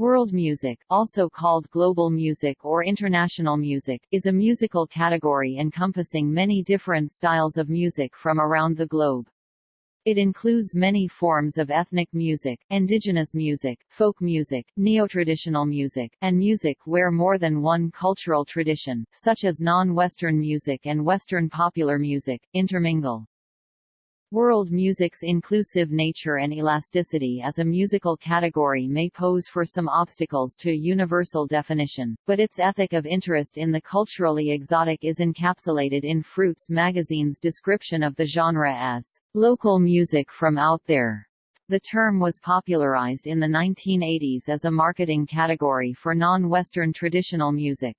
World music, also called global music or international music, is a musical category encompassing many different styles of music from around the globe. It includes many forms of ethnic music, indigenous music, folk music, neo-traditional music, and music where more than one cultural tradition, such as non-Western music and Western popular music, intermingle. World music's inclusive nature and elasticity as a musical category may pose for some obstacles to universal definition, but its ethic of interest in the culturally exotic is encapsulated in fRoots magazine's description of the genre as local music from out there. The term was popularized in the 1980s as a marketing category for non-Western traditional music.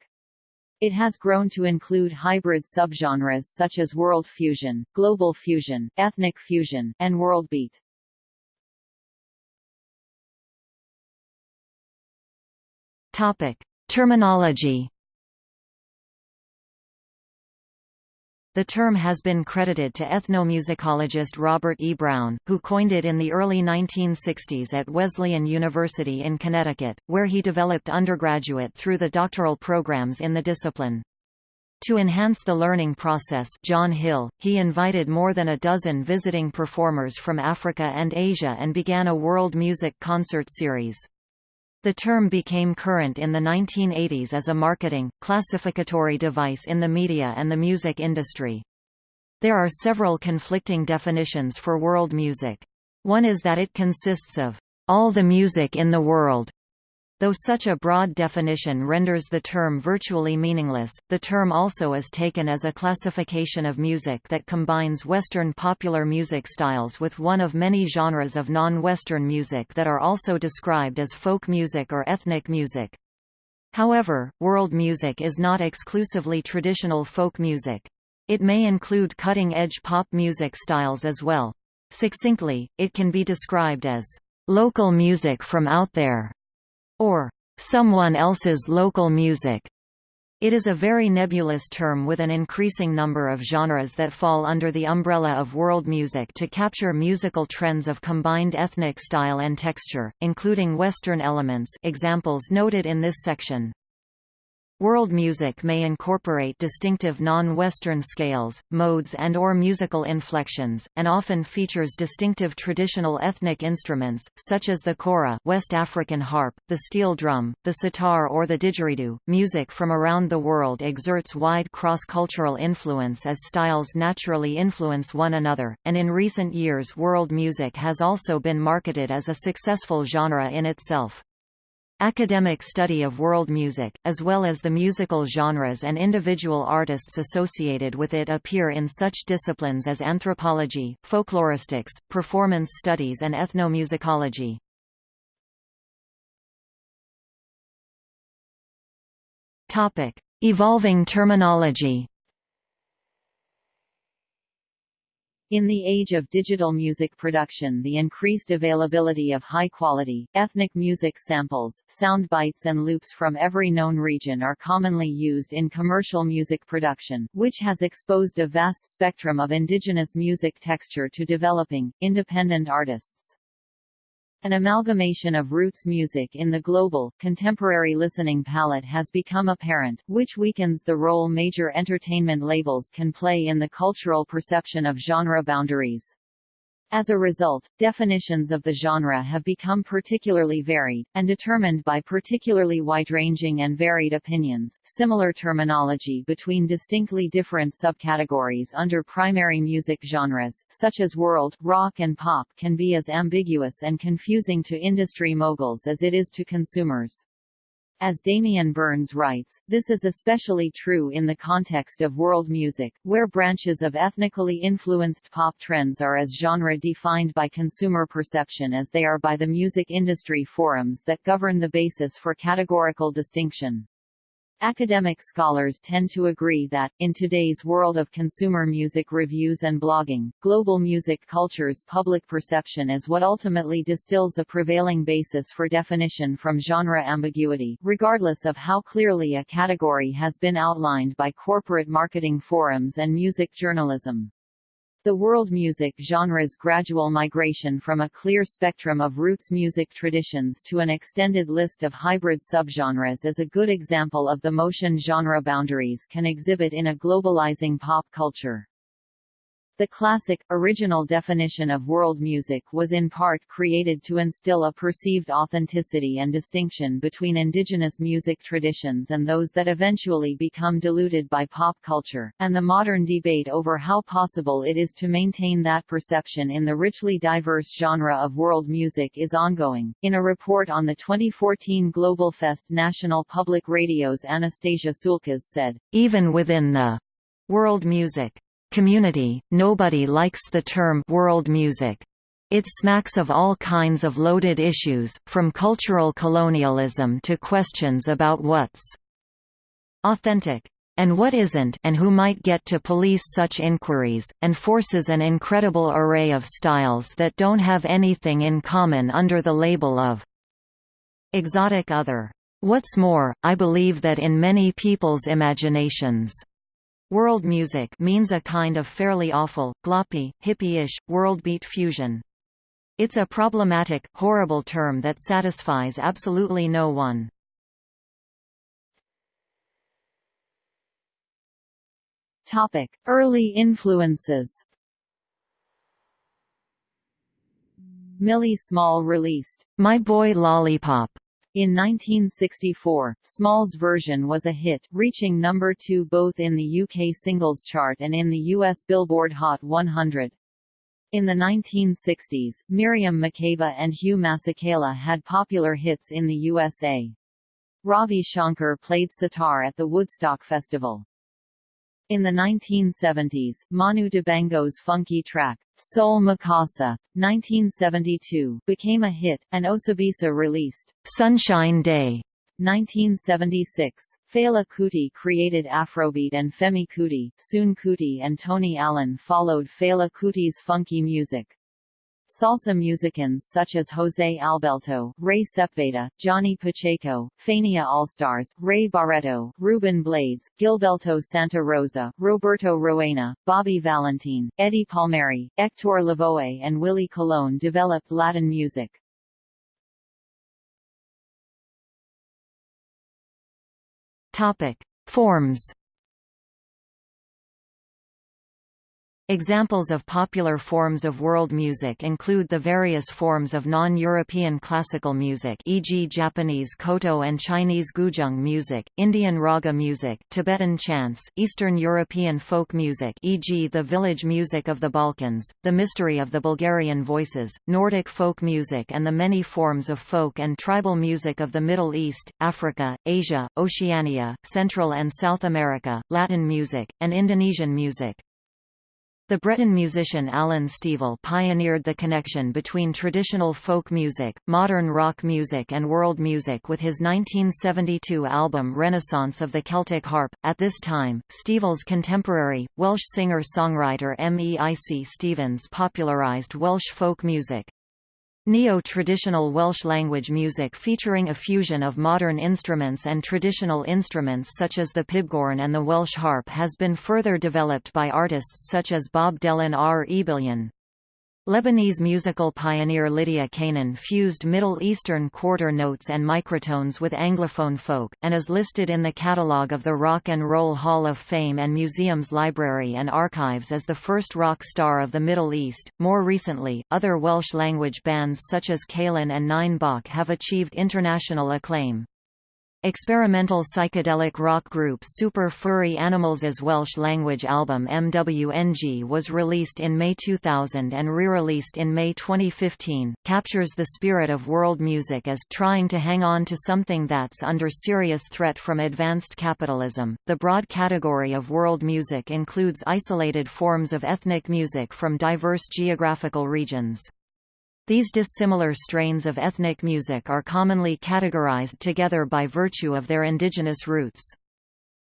It has grown to include hybrid subgenres such as world fusion, global fusion, ethnic fusion, and worldbeat. Topic: Terminology The term has been credited to ethnomusicologist Robert E. Brown, who coined it in the early 1960s at Wesleyan University in Connecticut, where he developed undergraduate through the doctoral programs in the discipline. To enhance the learning process John Hill, he invited more than a dozen visiting performers from Africa and Asia and began a world music concert series. The term became current in the 1980s as a marketing, classificatory device in the media and the music industry. There are several conflicting definitions for world music. One is that it consists of all the music in the world, Though such a broad definition renders the term virtually meaningless, the term also is taken as a classification of music that combines Western popular music styles with one of many genres of non-Western music that are also described as folk music or ethnic music. However, world music is not exclusively traditional folk music. It may include cutting-edge pop music styles as well. Succinctly, it can be described as local music from out there or someone else's local music. It is a very nebulous term with an increasing number of genres that fall under the umbrella of world music to capture musical trends of combined ethnic style and texture, including Western elements examples noted in this section. World music may incorporate distinctive non-Western scales, modes and or musical inflections, and often features distinctive traditional ethnic instruments, such as the kora West African harp, the steel drum, the sitar or the didgeridoo. Music from around the world exerts wide cross-cultural influence as styles naturally influence one another, and in recent years world music has also been marketed as a successful genre in itself. Academic study of world music, as well as the musical genres and individual artists associated with it appear in such disciplines as anthropology, folkloristics, performance studies and ethnomusicology. Evolving terminology In the age of digital music production the increased availability of high-quality, ethnic music samples, sound bites and loops from every known region are commonly used in commercial music production, which has exposed a vast spectrum of indigenous music texture to developing, independent artists. An amalgamation of roots music in the global, contemporary listening palette has become apparent, which weakens the role major entertainment labels can play in the cultural perception of genre boundaries. As a result, definitions of the genre have become particularly varied, and determined by particularly wide-ranging and varied opinions. Similar terminology between distinctly different subcategories under primary music genres, such as world, rock and pop can be as ambiguous and confusing to industry moguls as it is to consumers. As Damian Burns writes, this is especially true in the context of world music, where branches of ethnically influenced pop trends are as genre defined by consumer perception as they are by the music industry forums that govern the basis for categorical distinction. Academic scholars tend to agree that, in today's world of consumer music reviews and blogging, global music culture's public perception is what ultimately distills a prevailing basis for definition from genre ambiguity, regardless of how clearly a category has been outlined by corporate marketing forums and music journalism. The world music genre's gradual migration from a clear spectrum of roots music traditions to an extended list of hybrid subgenres is a good example of the motion genre boundaries can exhibit in a globalizing pop culture. The classic, original definition of world music was in part created to instill a perceived authenticity and distinction between indigenous music traditions and those that eventually become diluted by pop culture, and the modern debate over how possible it is to maintain that perception in the richly diverse genre of world music is ongoing. In a report on the 2014 Global Fest National Public Radio's Anastasia Tsioulcas said, Even within the world music community, nobody likes the term world music. It smacks of all kinds of loaded issues, from cultural colonialism to questions about what's authentic and what isn't and who might get to police such inquiries, and forces an incredible array of styles that don't have anything in common under the label of exotic other. What's more, I believe that in many people's imaginations, World music means a kind of fairly awful, gloppy, hippie-ish, worldbeat fusion. It's a problematic, horrible term that satisfies absolutely no one. Topic: Early influences. Millie Small released My Boy Lollipop in 1964, Small's version was a hit, reaching number two both in the UK singles chart and in the US Billboard Hot 100. In the 1960s, Miriam Makeba and Hugh Masekela had popular hits in the USA. Ravi Shankar played sitar at the Woodstock Festival. In the 1970s, Manu Dibango's funky track, Soul Makossa, 1972, became a hit, and Osibisa released Sunshine Day 1976. Fela Kuti created Afrobeat and Femi Kuti, Seun Kuti and Tony Allen followed Fela Kuti's funky music. Salsa musicians such as Jose Alberto, Ray Sepulveda, Johnny Pacheco, Fania Allstars, Ray Barretto, Ruben Blades, Gilberto Santa Rosa, Roberto Roena, Bobby Valentin, Eddie Palmieri, Hector Lavoe and Willie Colon developed Latin music. Topic: Forms Examples of popular forms of world music include the various forms of non-European classical music e.g. Japanese koto and Chinese guzheng music, Indian raga music, Tibetan chants, Eastern European folk music e.g. the village music of the Balkans, the mystery of the Bulgarian voices, Nordic folk music and the many forms of folk and tribal music of the Middle East, Africa, Asia, Oceania, Central and South America, Latin music, and Indonesian music. The Breton musician Alan Stivell pioneered the connection between traditional folk music, modern rock music and world music with his 1972 album Renaissance of the Celtic Harp. At this time, Stivell's contemporary, Welsh singer-songwriter Meic Stevens popularised Welsh folk music. Neo-traditional Welsh language music featuring a fusion of modern instruments and traditional instruments such as the pibgorn and the Welsh harp has been further developed by artists such as Bob Delyn a'r Ebillion. Lebanese musical pioneer Lydia Canaan fused Middle Eastern quarter notes and microtones with Anglophone folk, and is listed in the catalogue of the Rock and Roll Hall of Fame and Museum's Library and Archives as the first rock star of the Middle East. More recently, other Welsh language bands such as Calan and Nine Bach have achieved international acclaim. Experimental psychedelic rock group Super Furry Animals' Welsh-language album MWNG was released in May 2000 and re-released in May 2015, captures the spirit of world music as trying to hang on to something that's under serious threat from advanced capitalism. The broad category of world music includes isolated forms of ethnic music from diverse geographical regions. These dissimilar strains of ethnic music are commonly categorized together by virtue of their indigenous roots.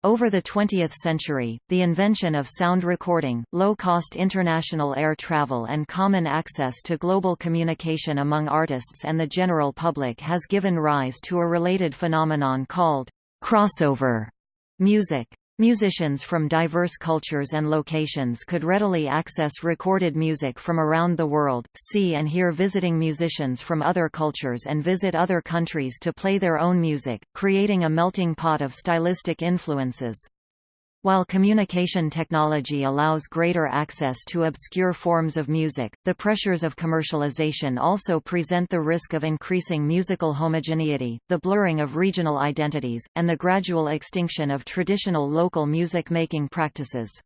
Over the 20th century, the invention of sound recording, low-cost international air travel and common access to global communication among artists and the general public has given rise to a related phenomenon called crossover music. Musicians from diverse cultures and locations could readily access recorded music from around the world, see and hear visiting musicians from other cultures and visit other countries to play their own music, creating a melting pot of stylistic influences. While communication technology allows greater access to obscure forms of music, the pressures of commercialization also present the risk of increasing musical homogeneity, the blurring of regional identities, and the gradual extinction of traditional local music-making practices.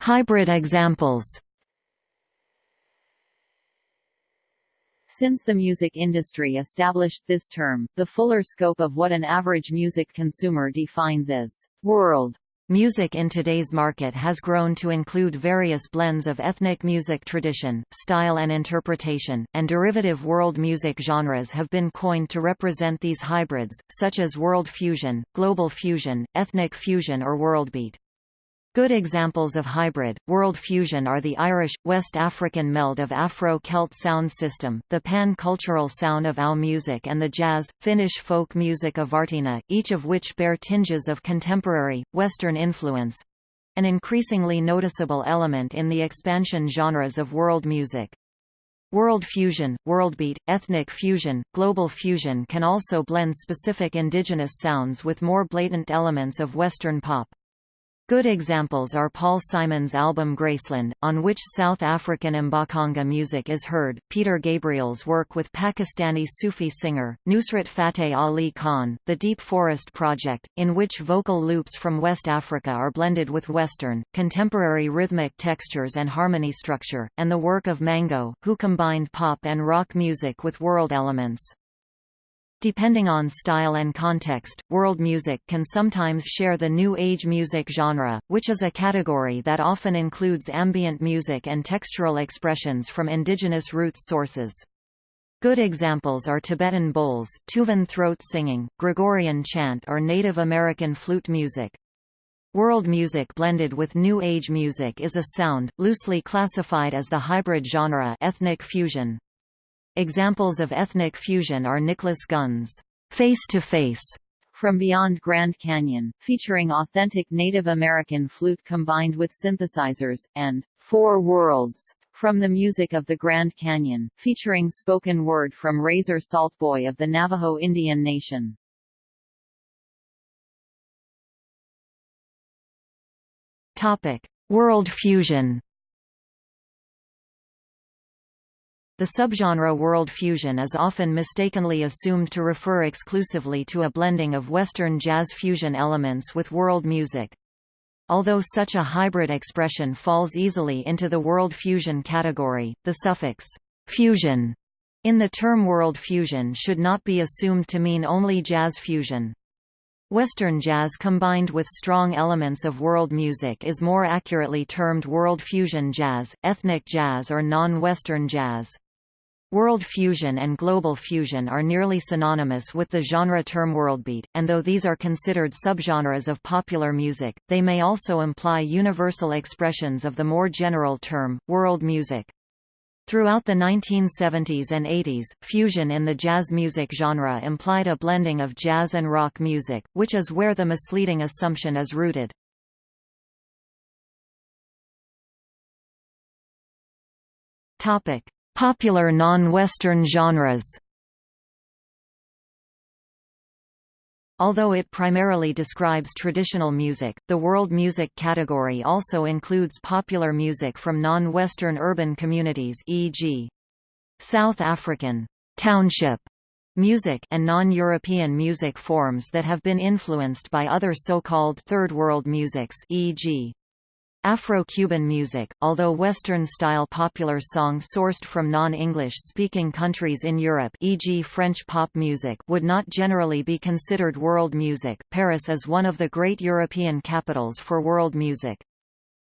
Hybrid examples Since the music industry established this term, the fuller scope of what an average music consumer defines as world Music in today's market has grown to include various blends of ethnic music tradition, style and interpretation, and derivative world music genres have been coined to represent these hybrids, such as world fusion, global fusion, ethnic fusion or worldbeat. Good examples of hybrid, world fusion are the Irish, West African meld of Afro-Celt sound system, the pan-cultural sound of OU music and the jazz, Finnish folk music of Vartina, each of which bear tinges of contemporary, Western influence—an increasingly noticeable element in the expansion genres of world music. World fusion, worldbeat, ethnic fusion, global fusion can also blend specific indigenous sounds with more blatant elements of Western pop. Good examples are Paul Simon's album Graceland, on which South African Mbaqanga music is heard, Peter Gabriel's work with Pakistani Sufi singer, Nusrat Fateh Ali Khan, the Deep Forest Project, in which vocal loops from West Africa are blended with Western, contemporary rhythmic textures and harmony structure, and the work of Mango, who combined pop and rock music with world elements. Depending on style and context, world music can sometimes share the New Age music genre, which is a category that often includes ambient music and textural expressions from indigenous roots sources. Good examples are Tibetan bowls, Tuvan throat singing, Gregorian chant or Native American flute music. World music blended with New Age music is a sound, loosely classified as the hybrid genre ethnic fusion. Examples of ethnic fusion are Nicholas Gunn's Face to Face from Beyond Grand Canyon, featuring authentic Native American flute combined with synthesizers, and Four Worlds from the music of the Grand Canyon, featuring spoken word from Razor Saltboy of the Navajo Indian Nation. Topic: World fusion. The subgenre world fusion is often mistakenly assumed to refer exclusively to a blending of Western jazz fusion elements with world music. Although such a hybrid expression falls easily into the world fusion category, the suffix fusion in the term world fusion should not be assumed to mean only jazz fusion. Western jazz combined with strong elements of world music is more accurately termed world fusion jazz, ethnic jazz or non-Western jazz. World fusion and global fusion are nearly synonymous with the genre term worldbeat, and though these are considered subgenres of popular music, they may also imply universal expressions of the more general term, world music. Throughout the 1970s and 80s, fusion in the jazz music genre implied a blending of jazz and rock music, which is where the misleading assumption is rooted. Topic: Popular non-Western genres Although it primarily describes traditional music, the world music category also includes popular music from non-Western urban communities e.g. South African township music and non-European music forms that have been influenced by other so-called Third World musics e.g. Afro-Cuban music, although Western-style popular song sourced from non-English speaking countries in Europe e.g. French pop music would not generally be considered world music, Paris is one of the great European capitals for world music.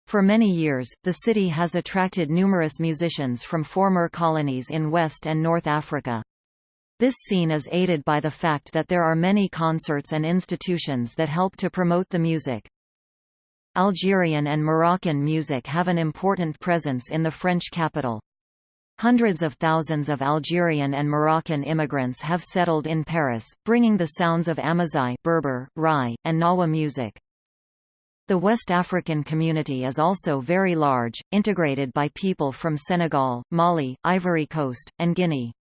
For many years, the city has attracted numerous musicians from former colonies in West and North Africa. This scene is aided by the fact that there are many concerts and institutions that help to promote the music. Algerian and Moroccan music have an important presence in the French capital. Hundreds of thousands of Algerian and Moroccan immigrants have settled in Paris, bringing the sounds of Amazigh Berber, Rai, and Gnawa music. The West African community is also very large, integrated by people from Senegal, Mali, Ivory Coast, and Guinea.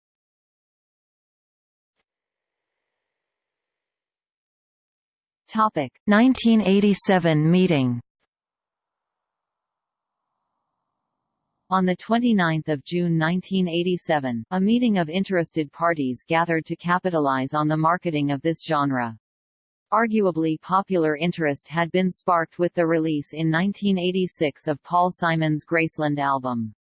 Topic 1987 meeting On 29 June 1987, a meeting of interested parties gathered to capitalize on the marketing of this genre. Arguably popular interest had been sparked with the release in 1986 of Paul Simon's Graceland album.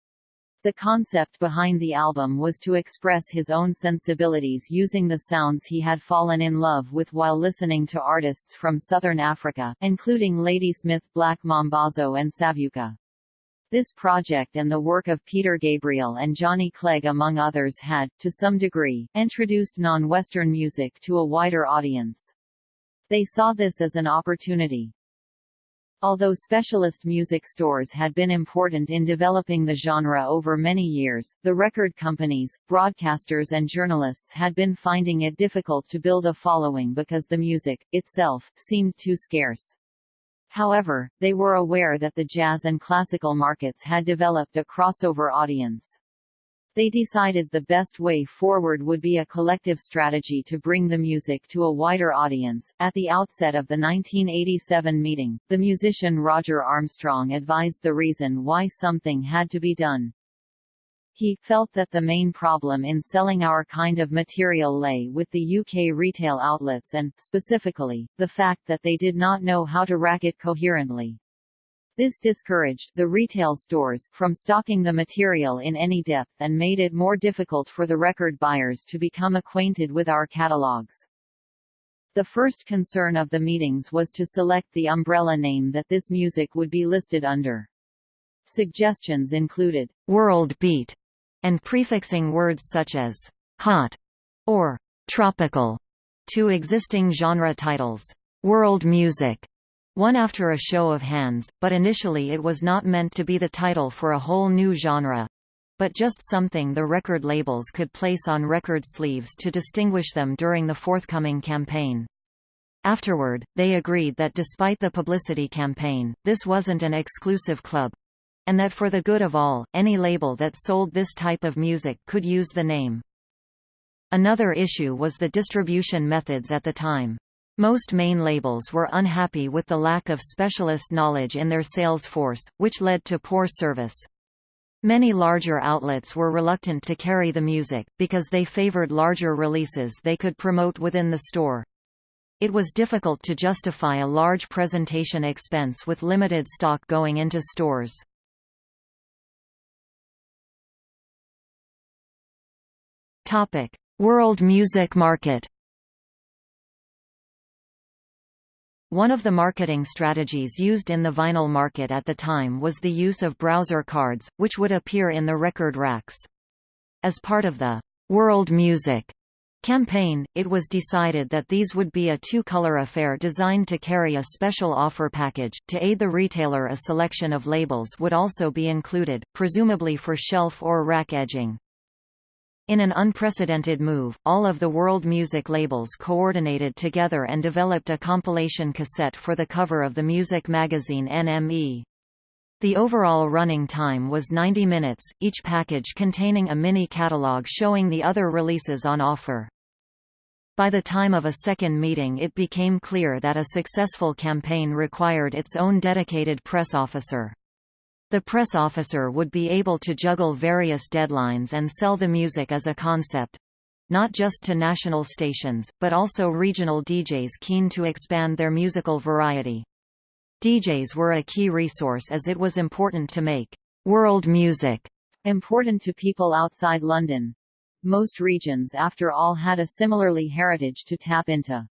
The concept behind the album was to express his own sensibilities using the sounds he had fallen in love with while listening to artists from southern Africa, including Ladysmith Black Mambazo and Savuka. This project and the work of Peter Gabriel and Johnny Clegg among others had, to some degree, introduced non-Western music to a wider audience. They saw this as an opportunity. Although specialist music stores had been important in developing the genre over many years, the record companies, broadcasters and journalists had been finding it difficult to build a following because the music, itself, seemed too scarce. However, they were aware that the jazz and classical markets had developed a crossover audience. They decided the best way forward would be a collective strategy to bring the music to a wider audience. At the outset of the 1987 meeting, the musician Roger Armstrong advised the reason why something had to be done. He felt that the main problem in selling our kind of material lay with the UK retail outlets and, specifically, the fact that they did not know how to rack it coherently. This discouraged the retail stores from stocking the material in any depth and made it more difficult for the record buyers to become acquainted with our catalogs. The first concern of the meetings was to select the umbrella name that this music would be listed under. Suggestions included, World Beat, and prefixing words such as hot or tropical to existing genre titles. World music one after a show of hands, but initially it was not meant to be the title for a whole new genre but just something the record labels could place on record sleeves to distinguish them during the forthcoming campaign. Afterward, they agreed that despite the publicity campaign, this wasn't an exclusive club, and that for the good of all, any label that sold this type of music could use the name. Another issue was the distribution methods at the time. Most main labels were unhappy with the lack of specialist knowledge in their sales force, which led to poor service. Many larger outlets were reluctant to carry the music, because they favored larger releases they could promote within the store. It was difficult to justify a large presentation expense with limited stock going into stores. World music market. One of the marketing strategies used in the vinyl market at the time was the use of browser cards, which would appear in the record racks. As part of the World Music campaign, it was decided that these would be a two-color affair designed to carry a special offer package. To aid the retailer a selection of labels would also be included, presumably for shelf or rack edging. In an unprecedented move, all of the world music labels coordinated together and developed a compilation cassette for the cover of the music magazine NME. The overall running time was 90 minutes, each package containing a mini catalog showing the other releases on offer. By the time of a second meeting it became clear that a successful campaign required its own dedicated press officer. The press officer would be able to juggle various deadlines and sell the music as a concept not just to national stations, but also regional DJs keen to expand their musical variety. DJs were a key resource as it was important to make world music important to people outside London. Most regions after all had a similarly heritage to tap into.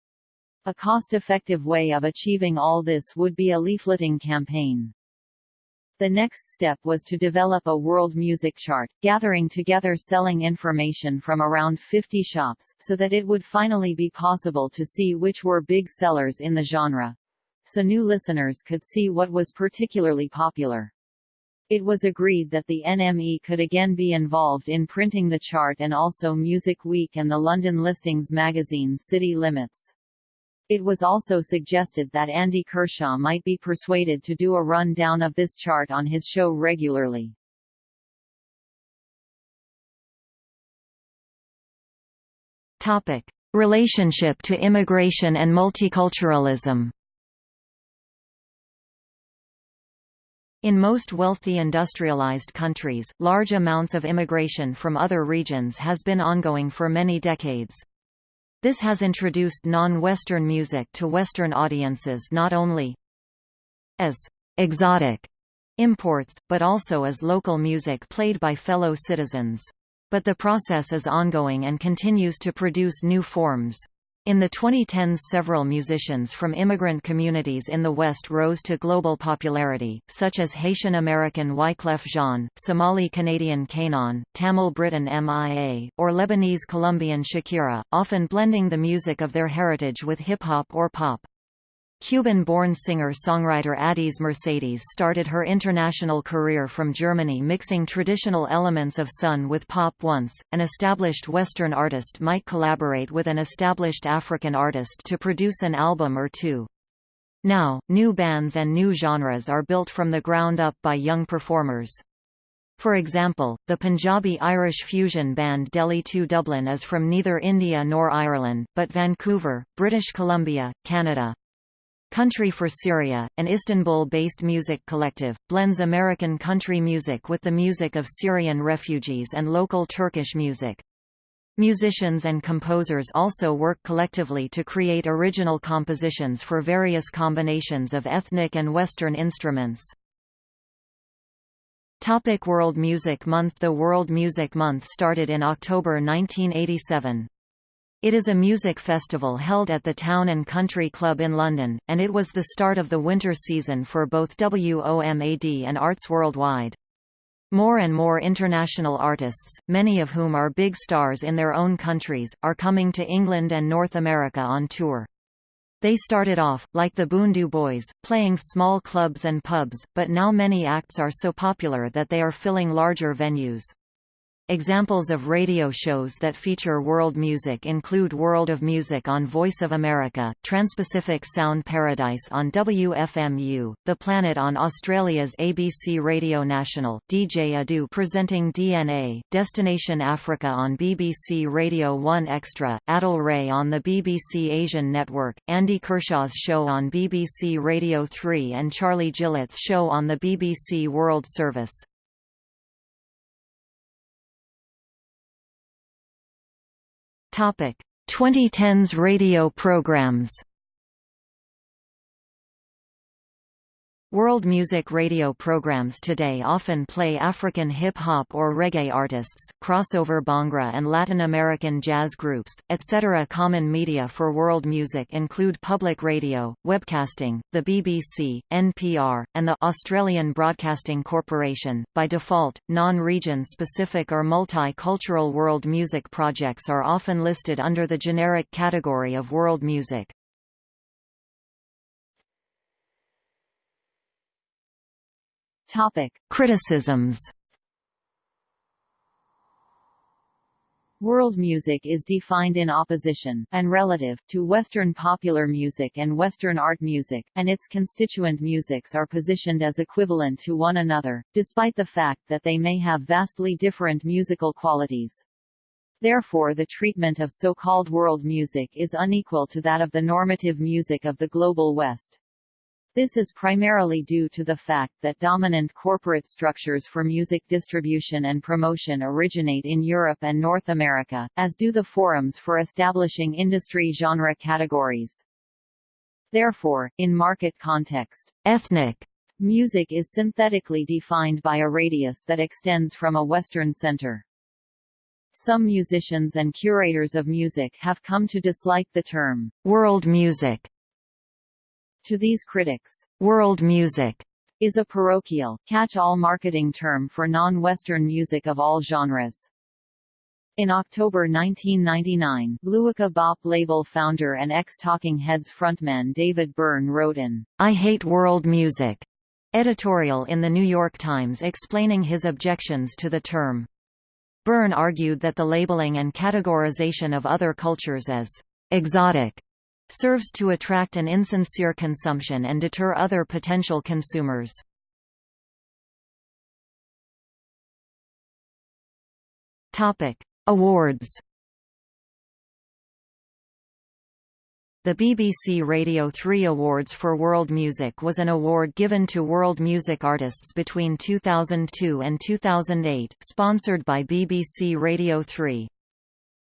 A cost-effective way of achieving all this would be a leafleting campaign. The next step was to develop a world music chart, gathering together selling information from around 50 shops, so that it would finally be possible to see which were big sellers in the genre. So new listeners could see what was particularly popular. It was agreed that the NME could again be involved in printing the chart and also Music Week and the London listings magazine City Limits. It was also suggested that Andy Kershaw might be persuaded to do a run-down of this chart on his show regularly. Topic: Relationship to immigration and multiculturalism. In most wealthy industrialized countries, large amounts of immigration from other regions has been ongoing for many decades. This has introduced non-Western music to Western audiences not only as exotic imports, but also as local music played by fellow citizens. But the process is ongoing and continues to produce new forms. In the 2010s several musicians from immigrant communities in the West rose to global popularity, such as Haitian-American Wyclef Jean, Somali-Canadian K'naan, Tamil-Briton MIA, or Lebanese-Colombian Shakira, often blending the music of their heritage with hip-hop or pop. Cuban-born singer-songwriter Addys Mercedes started her international career from Germany mixing traditional elements of Sun with pop once. An established Western artist might collaborate with an established African artist to produce an album or two. Now, new bands and new genres are built from the ground up by young performers. For example, the Punjabi-Irish fusion band Delhi 2 Dublin is from neither India nor Ireland, but Vancouver, British Columbia, Canada. Country for Syria, an Istanbul-based music collective, blends American country music with the music of Syrian refugees and local Turkish music. Musicians and composers also work collectively to create original compositions for various combinations of ethnic and Western instruments. Topic World Music Month The World Music Month started in October 1987. It is a music festival held at the Town and Country Club in London, and it was the start of the winter season for both WOMAD and Arts Worldwide. More and more international artists, many of whom are big stars in their own countries, are coming to England and North America on tour. They started off, like the Bhundu Boys, playing small clubs and pubs, but now many acts are so popular that they are filling larger venues. Examples of radio shows that feature world music include World of Music on Voice of America, Transpacific Sound Paradise on WFMU, The Planet on Australia's ABC Radio National, DJ Edu presenting DNA, Destination Africa on BBC Radio 1 Extra, Adil Ray on the BBC Asian Network, Andy Kershaw's show on BBC Radio 3 and Charlie Gillett's show on the BBC World Service. 2010s radio programs. World music radio programs today often play African hip-hop or reggae artists, crossover Bhangra and Latin American jazz groups, etc. Common media for world music include public radio, webcasting, the BBC, NPR, and the Australian Broadcasting Corporation. By default, non-region specific or multi-cultural world music projects are often listed under the generic category of world music. Topic: Criticisms. World music is defined in opposition, and relative, to Western popular music and Western art music, and its constituent musics are positioned as equivalent to one another, despite the fact that they may have vastly different musical qualities. Therefore the treatment of so-called world music is unequal to that of the normative music of the Global West. This is primarily due to the fact that dominant corporate structures for music distribution and promotion originate in Europe and North America, as do the forums for establishing industry genre categories. Therefore, in market context, ethnic music is synthetically defined by a radius that extends from a Western center. Some musicians and curators of music have come to dislike the term world music to these critics, world music is a parochial, catch-all marketing term for non-Western music of all genres. In October 1999, Luaka Bop label founder and ex-Talking Heads frontman David Byrne wrote in I Hate World Music editorial in The New York Times explaining his objections to the term. Byrne argued that the labeling and categorization of other cultures as exotic serves to attract an insincere consumption and deter other potential consumers. Awards. The BBC Radio 3 Awards for World Music was an award given to world music artists between 2002 and 2008, sponsored by BBC Radio 3.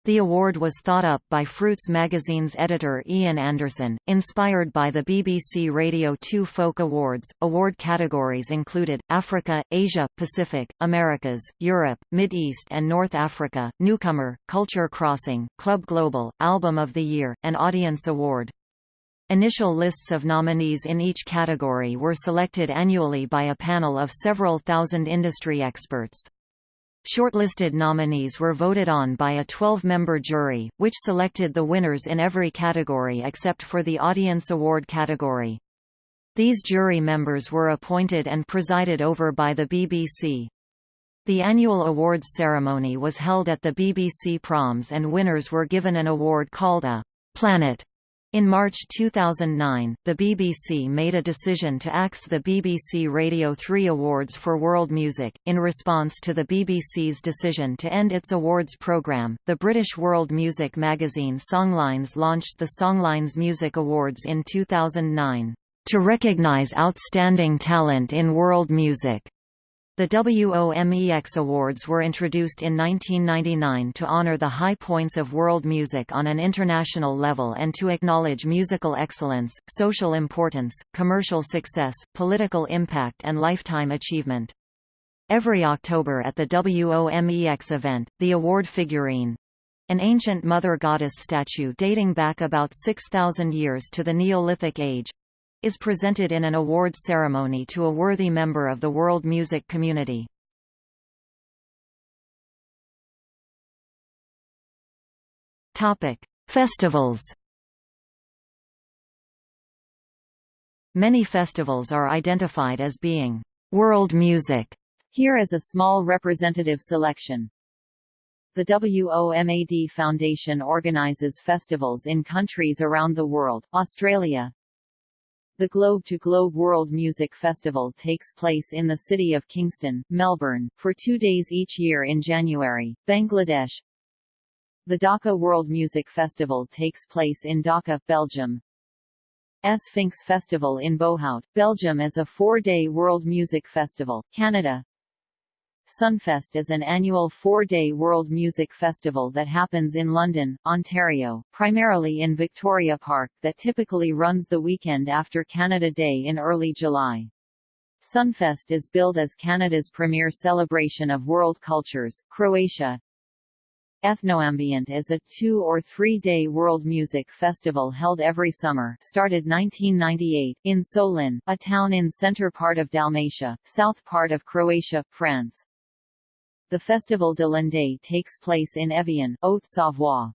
The award was thought up by fRoots magazine's editor Ian Anderson, inspired by the BBC Radio 2 Folk Awards. Award categories included Africa, Asia, Pacific, Americas, Europe, Mid-East and North Africa, Newcomer, Culture Crossing, Club Global, Album of the Year, and Audience Award. Initial lists of nominees in each category were selected annually by a panel of several thousand industry experts. Shortlisted nominees were voted on by a 12-member jury, which selected the winners in every category except for the Audience Award category. These jury members were appointed and presided over by the BBC. The annual awards ceremony was held at the BBC Proms and winners were given an award called a «Planet» In March 2009, the BBC made a decision to axe the BBC Radio 3 Awards for World Music. In response to the BBC's decision to end its awards programme, the British world music magazine Songlines launched the Songlines Music Awards in 2009 to recognise outstanding talent in world music. The WOMEX Awards were introduced in 1999 to honor the high points of world music on an international level and to acknowledge musical excellence, social importance, commercial success, political impact and lifetime achievement. Every October at the WOMEX event, the award figurine—an ancient mother goddess statue dating back about 6,000 years to the Neolithic age, is presented in an award ceremony to a worthy member of the world music community. Topic: Festivals. Many festivals are identified as being world music. Here is a small representative selection. The WOMAD Foundation organizes festivals in countries around the world, Australia, the Globe to Globe World Music Festival takes place in the city of Kingston, Melbourne, for two days each year in January, Bangladesh. The Dhaka World Music Festival takes place in Dhaka, Belgium. Sfinks Festival in Boechout, Belgium is a four-day world music festival, Canada. Sunfest is an annual four-day world music festival that happens in London, Ontario, primarily in Victoria Park, that typically runs the weekend after Canada Day in early July. Sunfest is billed as Canada's premier celebration of world cultures, Croatia. Ethnoambient is a two- or three-day world music festival held every summer started 1998, in Solin, a town in center part of Dalmatia, south part of Croatia, France. The Festival de l'Inde takes place in Evian, Haute-Savoie.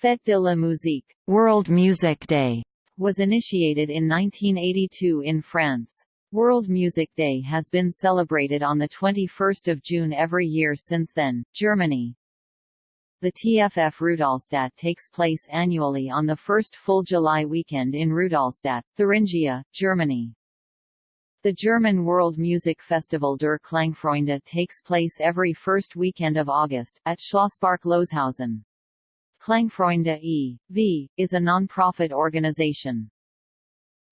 Fête de la Musique World Music Day was initiated in 1982 in France. World Music Day has been celebrated on 21 June every year since then. Germany The TFF Rudolstadt takes place annually on the first full July weekend in Rudolstadt, Thuringia, Germany. The German World Music Festival der Klangfreunde takes place every first weekend of August, at Schlosspark Loshausen. Klangfreunde e.V., is a non-profit organization.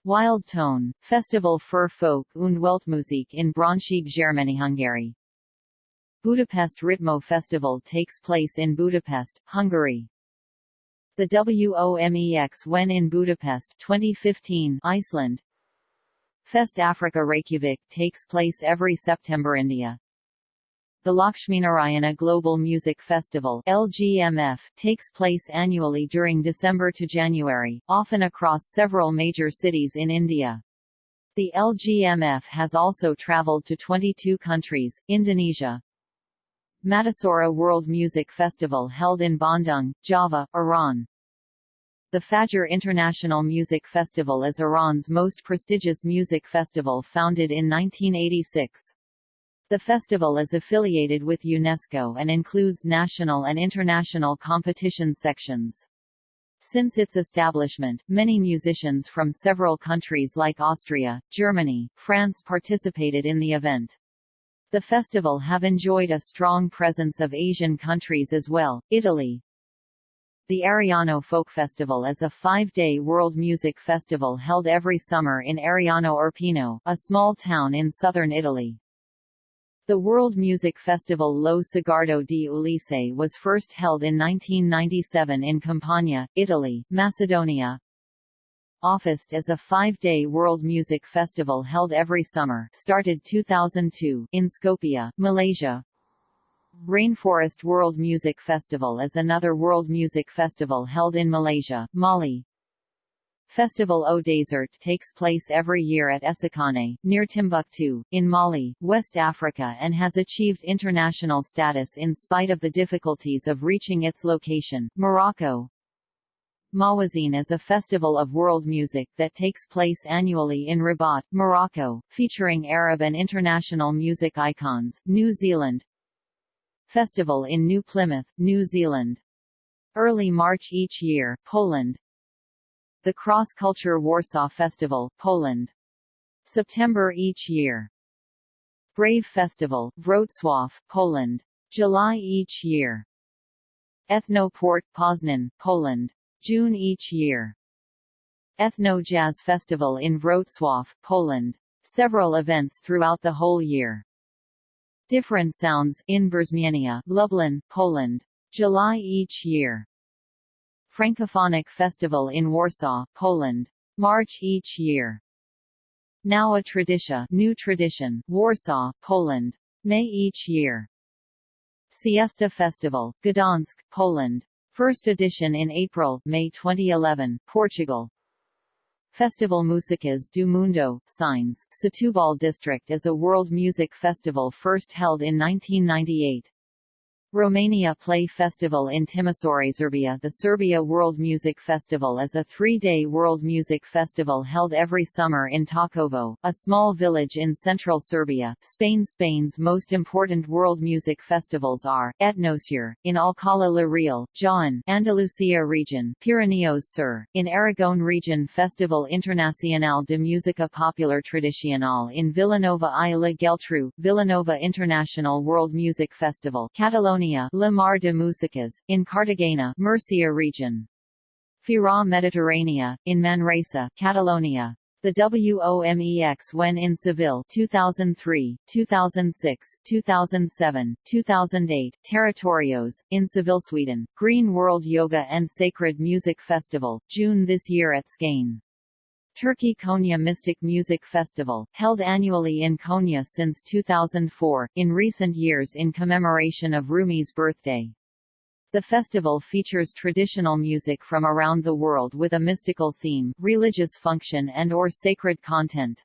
Wild Tone, Festival für Folk und Weltmusik in Braunschweig Germany Hungary. Budapest Ritmo Festival takes place in Budapest, Hungary. The WOMEX when in Budapest 2015 Iceland Fest Africa Reykjavik takes place every September India. Uh, the Lakshminarayana Global Music Festival LGMF takes place annually during December to January, often across several major cities in India. The LGMF has also traveled to 22 countries, Indonesia. Matasora World Music Festival held in Bandung, Java, Iran. The Fajr International Music Festival is Iran's most prestigious music festival founded in 1986. The festival is affiliated with UNESCO and includes national and international competition sections. Since its establishment, many musicians from several countries like Austria, Germany, France participated in the event. The festival have enjoyed a strong presence of Asian countries as well, Italy, the Ariano Folk Festival is a five-day world music festival held every summer in Ariano Irpino, a small town in southern Italy. The World Music Festival Lo Sguardo di Ulisse was first held in 1997 in Campania, Italy, Macedonia. Offest is a five-day world music festival held every summer started 2002 in Skopje, Malaysia, Rainforest World Music Festival is another world music festival held in Malaysia, Mali. Festival au Desert takes place every year at Essakane, near Timbuktu, in Mali, West Africa and has achieved international status in spite of the difficulties of reaching its location, Morocco. Mawazine is a festival of world music that takes place annually in Rabat, Morocco, featuring Arab and international music icons. New Zealand, Festival in New Plymouth, New Zealand. Early March each year, Poland. The Cross Culture Warsaw Festival, Poland. September each year. Brave Festival, Wrocław, Poland. July each year. Ethnoport, Poznan, Poland. June each year. Ethno Jazz Festival in Wrocław, Poland. Several events throughout the whole year. Different Sounds in Brzmienia, Lublin, Poland. July each year. Francophonic Festival in Warsaw, Poland. March each year. Now a Tradition, New Tradition, Warsaw, Poland. May each year. Siesta Festival, Gdansk, Poland. First edition in April, May 2011, Portugal. Festival Músicas do Mundo, Sines, Setúbal district is a world music festival first held in 1998. Romania Play Festival in Timisoara Serbia. The Serbia World Music Festival is a three-day world music festival held every summer in Takovo, a small village in central Serbia, Spain Spain's most important world music festivals are, Etnosur, in Alcalá la Real, Jaén Andalusia region, Pirineos Sur, in Aragon region Festival Internacional de Música Popular Tradicional in Vilanova i la Geltrú, Vilanova International World Music Festival Catalonia Catalonia de Músicas, in Cartagena Murcia region. Fira Mediterrània, in Manresa, Catalonia. The WOMEX when in Seville 2003, 2006, 2007, 2008 Territorios, in Seville Sweden, Green World Yoga and Sacred Music Festival, June this year at Skane. Turkey Konya Mystic Music Festival, held annually in Konya since 2004, in recent years in commemoration of Rumi's birthday. The festival features traditional music from around the world with a mystical theme, religious function and or sacred content.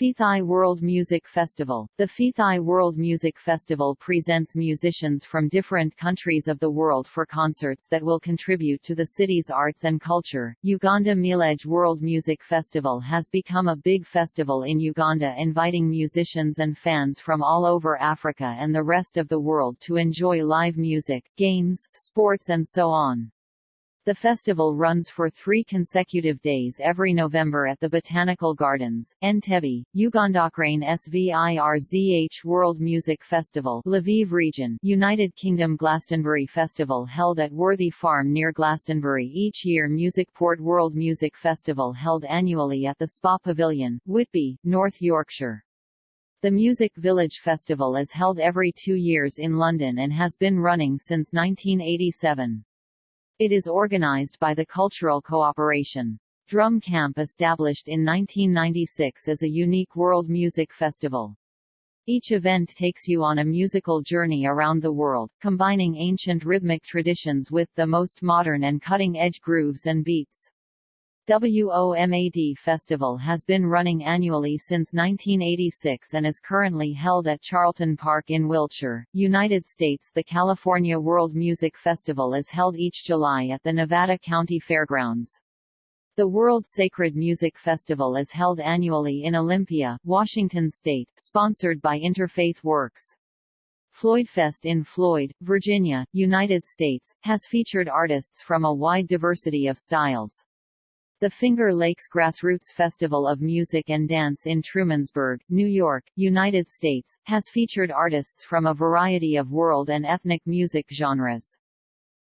Fethiye World Music Festival The Fethiye World Music Festival presents musicians from different countries of the world for concerts that will contribute to the city's arts and culture. Uganda Milege World Music Festival has become a big festival in Uganda inviting musicians and fans from all over Africa and the rest of the world to enjoy live music, games, sports and so on. The festival runs for three consecutive days every November at the Botanical Gardens, Entebbe, Uganda Ukraine SVIRZH World Music Festival Lviv region, United Kingdom Glastonbury Festival held at Worthy Farm near Glastonbury each year Musicport World Music Festival held annually at the Spa Pavilion, Whitby, North Yorkshire. The Music Village Festival is held every two years in London and has been running since 1987. It is organized by the Cultural Cooperation. Drum Camp established in 1996 as a unique world music festival. Each event takes you on a musical journey around the world, combining ancient rhythmic traditions with the most modern and cutting-edge grooves and beats. WOMAD Festival has been running annually since 1986 and is currently held at Charlton Park in Wiltshire, United States. The California World Music Festival is held each July at the Nevada County Fairgrounds. The World Sacred Music Festival is held annually in Olympia, Washington state, sponsored by Interfaith Works. Floydfest in Floyd, Virginia, United States, has featured artists from a wide diversity of styles. The Finger Lakes Grassroots Festival of Music and Dance in Trumansburg, New York, United States, has featured artists from a variety of world and ethnic music genres.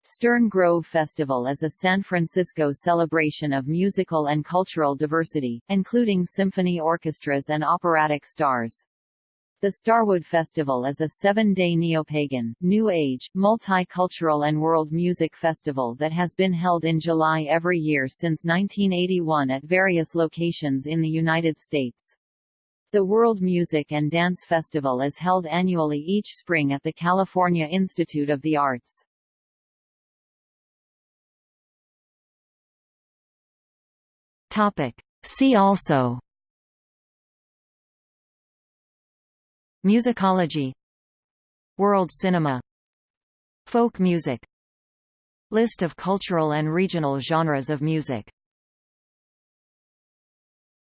Stern Grove Festival is a San Francisco celebration of musical and cultural diversity, including symphony orchestras and operatic stars. The Starwood Festival is a seven-day neopagan, New Age, multicultural and world music festival that has been held in July every year since 1981 at various locations in the United States. The World Music and Dance Festival is held annually each spring at the California Institute of the Arts. See also Musicology World cinema Folk music List of cultural and regional genres of music